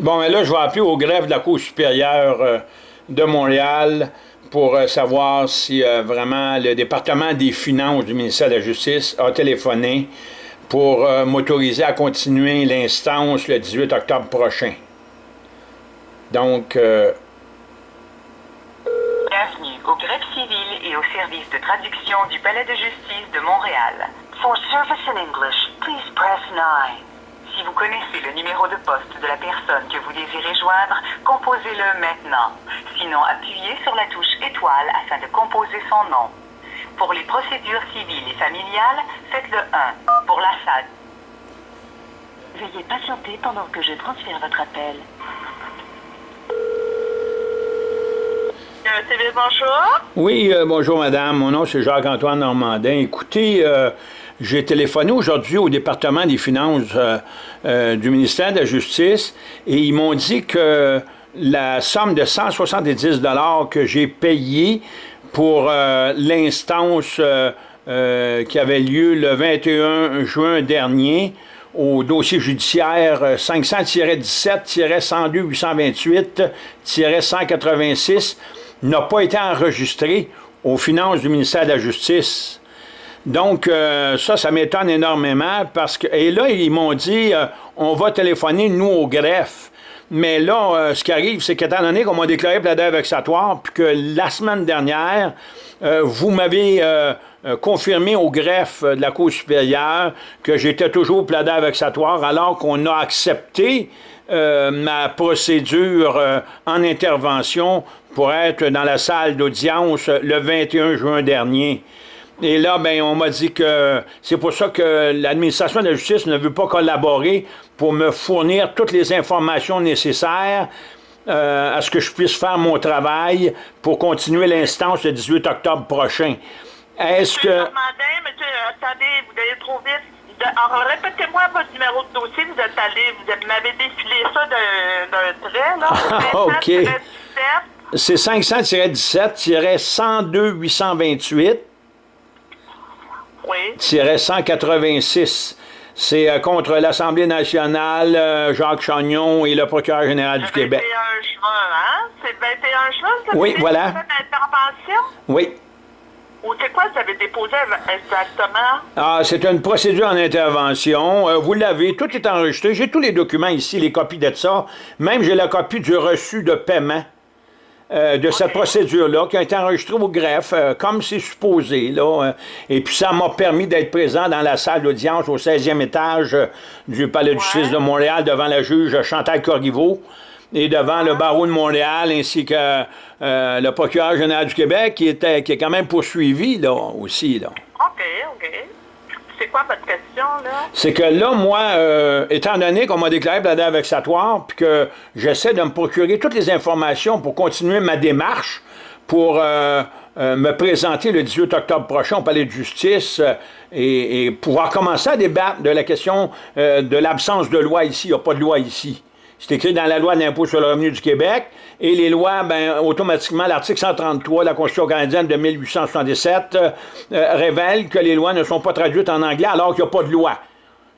Bon, mais là, je vais appeler au greffe de la Cour supérieure euh, de Montréal pour euh, savoir si euh, vraiment le département des finances du ministère de la Justice a téléphoné pour m'autoriser à continuer l'instance le 18 octobre prochain. Donc... Bienvenue au greffe civil et au service de traduction du Palais de justice de Montréal. For service in English, please press 9. Si vous connaissez le numéro de poste de la personne que vous désirez joindre, composez-le maintenant. Sinon, appuyez sur la touche étoile afin de composer son nom. Pour les procédures civiles et familiales, faites le 1. Pour la salle. Veuillez patienter pendant que je transfère votre appel. Euh, bonjour. Oui, euh, bonjour madame. Mon nom c'est Jacques-Antoine Normandin. Écoutez, euh, j'ai téléphoné aujourd'hui au département des finances euh, euh, du ministère de la Justice et ils m'ont dit que la somme de 170 que j'ai payée pour euh, l'instance qui avait lieu le 21 juin dernier au dossier judiciaire 500-17-102-828-186 n'a pas été enregistrée aux finances du ministère de la Justice. Donc, euh, ça, ça m'étonne énormément parce que... Et là, ils m'ont dit, euh, on va téléphoner, nous, au greffe. Mais là, euh, ce qui arrive, c'est qu'étant donné qu'on m'a déclaré plaider vexatoire, puis que la semaine dernière, vous m'avez confirmé au greffe de la Cour supérieure que j'étais toujours plaidé vexatoire, alors qu'on a accepté ma procédure en intervention pour être dans la salle d'audience le 21 juin dernier. Et là, ben, on m'a dit que c'est pour ça que l'administration de la justice ne veut pas collaborer pour me fournir toutes les informations nécessaires euh, à ce que je puisse faire mon travail pour continuer l'instance le 18 octobre prochain. Est-ce que... Monsieur, attendez, vous allez trop vite. Alors, répétez-moi votre numéro de dossier. Vous êtes allé, vous m'avez défilé ça d'un trait, là. OK. C'est 500-17-102-828. Oui. 186. C'est euh, contre l'Assemblée nationale, euh, Jacques Chagnon et le procureur général du Québec. 21 juin, hein? C'est 21 juin, ça Oui, voilà. intervention? Oui. Ou c'est quoi ça avez déposé exactement? Ah, c'est une procédure en intervention. Euh, vous l'avez, tout est enregistré. J'ai tous les documents ici, les copies de ça. Même j'ai la copie du reçu de paiement. Euh, de cette procédure-là, qui a été enregistrée au greffe, euh, comme c'est supposé. Là, euh, et puis ça m'a permis d'être présent dans la salle d'audience au 16e étage du Palais de justice de Montréal devant la juge Chantal Corriveau et devant le barreau de Montréal ainsi que le procureur général du Québec qui, était, qui est quand même poursuivi là, aussi. Là. OK, OK c'est quoi votre question, là? C'est que là, moi, euh, étant donné qu'on m'a déclaré plaidé vexatoire, puis que j'essaie de me procurer toutes les informations pour continuer ma démarche, pour euh, euh, me présenter le 18 octobre prochain au Palais de justice et, pouvoir commencer à débattre de la question de l'absence de loi ici. Il n'y a pas de loi ici. C'est écrit dans la loi d'impôt sur le revenu du Québec. Et les lois, ben, automatiquement, l'article 133 de la Constitution canadienne de 1877 euh, révèle que les lois ne sont pas traduites en anglais alors qu'il n'y a pas de loi.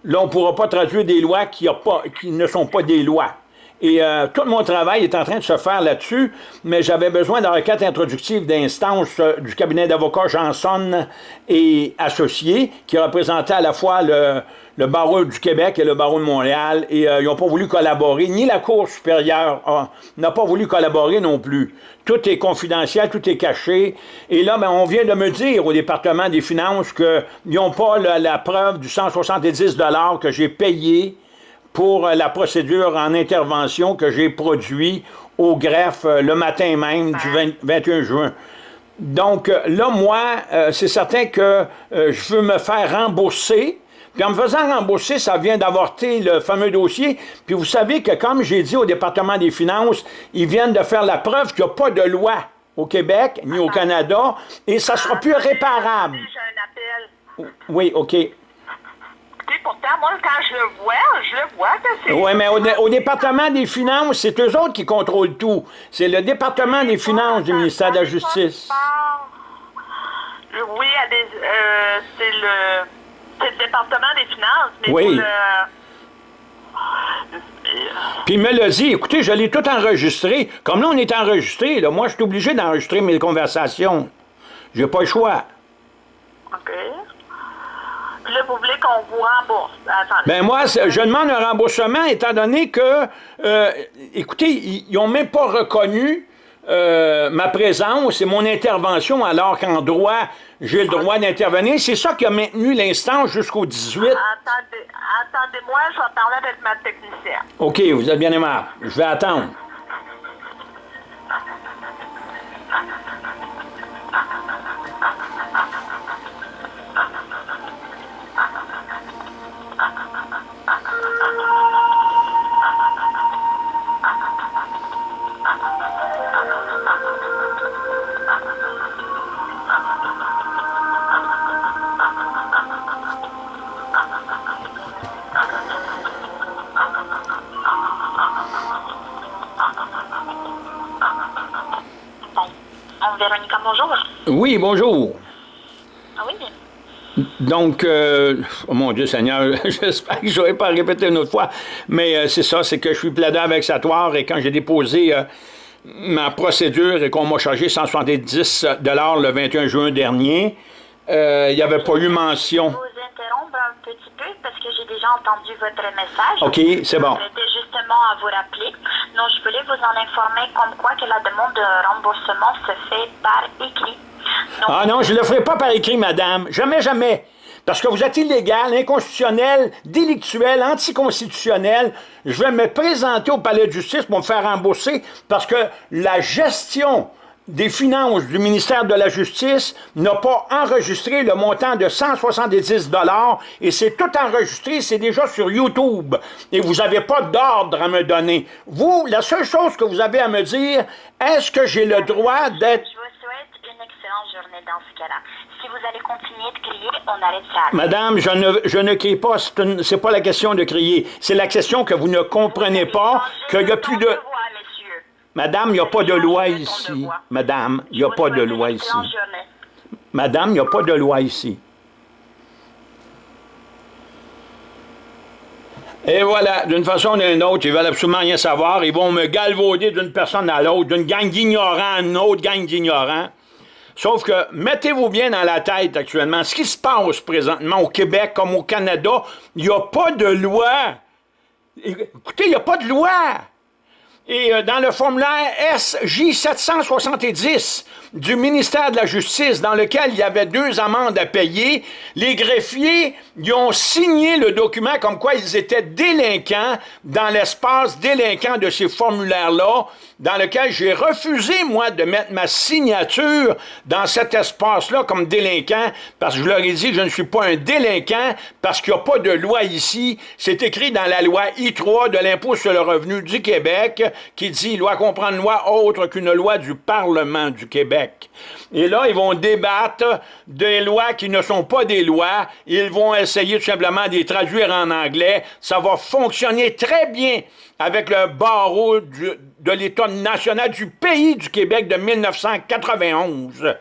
Là, on ne pourra pas traduire des lois qui, a pas, qui ne sont pas des lois. Et euh, tout mon travail est en train de se faire là-dessus, mais j'avais besoin d'un requête introductive d'instance euh, du cabinet d'avocats Janson et associés, qui représentait à la fois le, le barreau du Québec et le barreau de Montréal, et euh, ils n'ont pas voulu collaborer, ni la Cour supérieure n'a pas voulu collaborer non plus. Tout est confidentiel, tout est caché, et là, ben, on vient de me dire au département des finances qu'ils n'ont pas la, la preuve du 170 que j'ai payé pour euh, la procédure en intervention que j'ai produit au greffe euh, le matin même du 21 juin. Donc là, moi, c'est certain que je veux me faire rembourser. Puis en me faisant rembourser, ça vient d'avorter le fameux dossier. Puis vous savez que, comme j'ai dit au département des finances, ils viennent de faire la preuve qu'il n'y a pas de loi au Québec ni au Canada et ça sera plus réparable. Oui, OK pourtant, moi, quand je le vois, je le vois que c'est... Oui, mais au, département des finances, c'est eux autres qui contrôlent tout. C'est le département des finances du ministère de la Justice. Oui, euh, c'est le, le, département des finances, mais oui. Puis il me l'a dit, écoutez, je l'ai tout enregistré. Comme là, on est enregistré, là, moi, je suis obligé d'enregistrer mes conversations. J'ai pas le choix. OK. Puis là, vous voulez qu'on vous rembourse. Attendez. Ben moi, c'est- je demande un remboursement étant donné que, euh, écoutez, ils n'ont même pas reconnu euh, ma présence et mon intervention alors qu'en droit, j'ai le droit d'intervenir. C'est ça qui a maintenu l'instance jusqu'au 18. Attendez, attendez-moi, je vais parler avec ma technicienne. OK, vous êtes bien aimable. Je vais attendre. Véronica, bonjour. Oui, bonjour. Ah oui, Donc, euh, oh mon Dieu Seigneur, j'espère que je n'aurai pas à répéter une autre fois, mais euh, c'est ça, c'est que je suis plaidant vexatoire et quand j'ai déposé euh, ma procédure et qu'on m'a chargé 170 le 21 juin dernier, il n'y avait pas eu mention. Petit peu parce que j'ai déjà entendu votre message. OK, c'est bon. J'étais justement à vous rappeler. Donc, je voulais vous en informer comme quoi que la demande de remboursement se fait par écrit. Donc, Ah non, je ne le ferai pas par écrit, madame. Jamais, jamais. Parce que vous êtes illégal, inconstitutionnel, délictuel, anticonstitutionnel. Je vais me présenter au palais de justice pour me faire rembourser parce que la gestion des finances du ministère de la Justice n'a pas enregistré le montant de 170 et c'est tout enregistré, c'est déjà sur YouTube. Et vous n'avez pas d'ordre à me donner. Vous, la seule chose que vous avez à me dire, est-ce que j'ai le droit d'être je vous souhaite une excellente journée dans ce cas-là. Si vous allez continuer de crier, on arrêtera. Madame, je ne, je ne crie pas, c'est pas la question de crier. C'est la question que vous ne comprenez pas, qu'il n'y a plus de... Madame, il n'y a pas de loi ici. Madame, il n'y a pas de loi ici. Madame, il n'y a pas de loi ici. Et voilà, d'une façon ou d'une autre, ils veulent absolument rien savoir. Ils vont me galvauder d'une personne à l'autre, d'une gang d'ignorants à une autre gang d'ignorants. Sauf que, mettez-vous bien dans la tête actuellement, ce qui se passe présentement au Québec comme au Canada, il n'y a pas de loi. Écoutez, il n'y a pas de loi. Et euh, dans le formulaire SJ770 du ministère de la Justice, dans lequel il y avait deux amendes à payer, les greffiers ils ont signé le document comme quoi ils étaient délinquants dans l'espace délinquant de ces formulaires-là, dans lequel j'ai refusé, moi, de mettre ma signature dans cet espace-là comme délinquant, parce que je leur ai dit que je ne suis pas un délinquant, parce qu'il n'y a pas de loi ici. C'est écrit dans la loi I3 de l'impôt sur le revenu du Québec, qui dit « loi comprendre loi autre qu'une loi du Parlement du Québec ». Et là, ils vont débattre des lois qui ne sont pas des lois. Ils vont essayer tout simplement de les traduire en anglais. Ça va fonctionner très bien avec le barreau de l'État national du pays du Québec de 1991.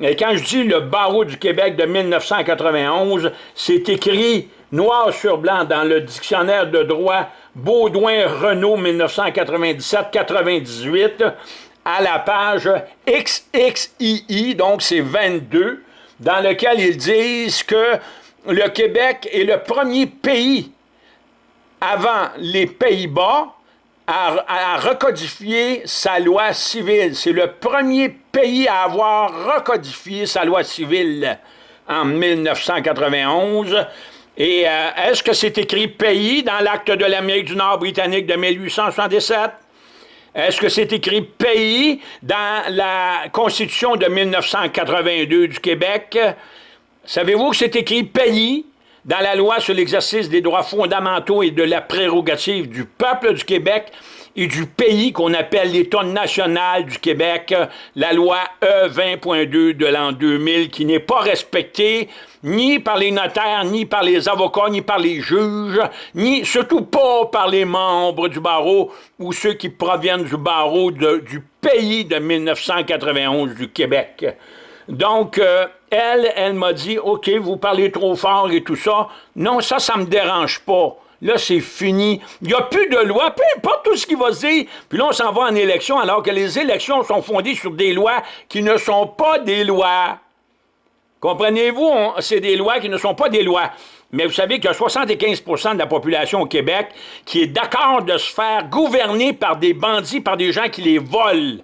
Et quand je dis le barreau du Québec de 1991, c'est écrit noir sur blanc dans le dictionnaire de droit Baudouin-Renault 1997-98 à la page XXII, donc c'est 22, dans lequel ils disent que le Québec est le premier pays avant les Pays-Bas à, à recodifier sa loi civile. C'est le premier pays à avoir recodifié sa loi civile en 1991. Et euh, est-ce que c'est écrit pays dans l'acte de l'Amérique du Nord britannique de 1877? Est-ce que c'est écrit pays dans la Constitution de 1982 du Québec? Savez-vous que c'est écrit pays dans la loi sur l'exercice des droits fondamentaux et de la prérogative du peuple du Québec et du pays qu'on appelle l'État national du Québec, la loi E20.2 de l'an 2000 qui n'est pas respectée ni par les notaires, ni par les avocats, ni par les juges, ni surtout pas par les membres du barreau ou ceux qui proviennent du barreau du pays de 1991 du Québec. Donc, euh, elle, elle m'a dit, OK, vous parlez trop fort et tout ça. Non, ça, ça me dérange pas. Là, c'est fini. Il n'y a plus de loi, peu importe tout ce qui va se dire. Puis là, on s'en va en élection alors que les élections sont fondées sur des lois qui ne sont pas des lois. Comprenez-vous? C'est des lois qui ne sont pas des lois. Mais vous savez qu'il y a 75% de la population au Québec qui est d'accord de se faire gouverner par des bandits, par des gens qui les volent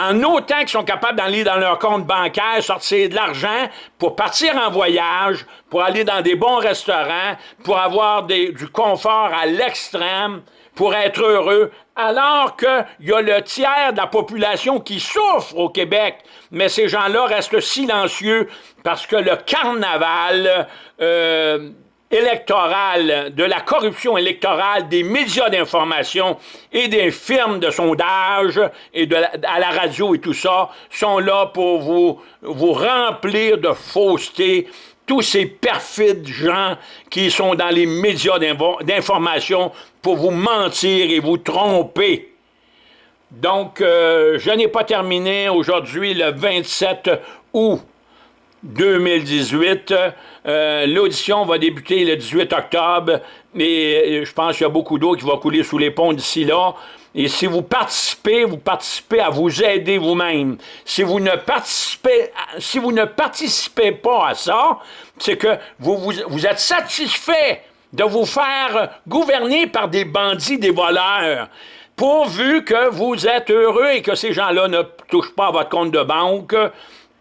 en autant qu'ils sont capables d'aller dans leur compte bancaire, sortir de l'argent pour partir en voyage, pour aller dans des bons restaurants, pour avoir du confort à l'extrême, pour être heureux, alors qu'il y a le tiers de la population qui souffre au Québec. Mais ces gens-là restent silencieux parce que le carnaval... Euh, électorale, de la corruption électorale des médias d'information et des firmes de sondage et de à la radio et tout ça sont là pour vous, vous remplir de fausseté. Tous ces perfides gens qui sont dans les médias d'information pour vous mentir et vous tromper. Donc, euh, je n'ai pas terminé aujourd'hui le 27 août 2018. Euh, l'audition va débuter le 18 octobre, mais euh, je pense qu'il y a beaucoup d'eau qui va couler sous les ponts d'ici là. Et si vous participez, vous participez à vous aider vous-même. Si vous ne participez, pas à ça, c'est que vous, vous, êtes satisfait de vous faire gouverner par des bandits, des voleurs pourvu que vous êtes heureux et que ces gens-là ne touchent pas votre compte de banque,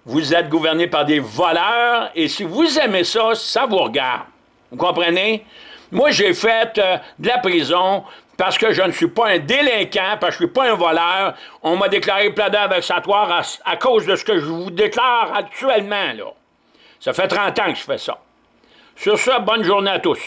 vous êtes gouverné par des voleurs, et si vous aimez ça, ça vous regarde. Vous comprenez? Moi, j'ai fait euh, de la prison parce que je ne suis pas un délinquant, parce que je ne suis pas un voleur. On m'a déclaré plaideur vexatoire à, à cause de ce que je vous déclare actuellement, là. Ça fait 30 ans que je fais ça. Sur ça, bonne journée à tous.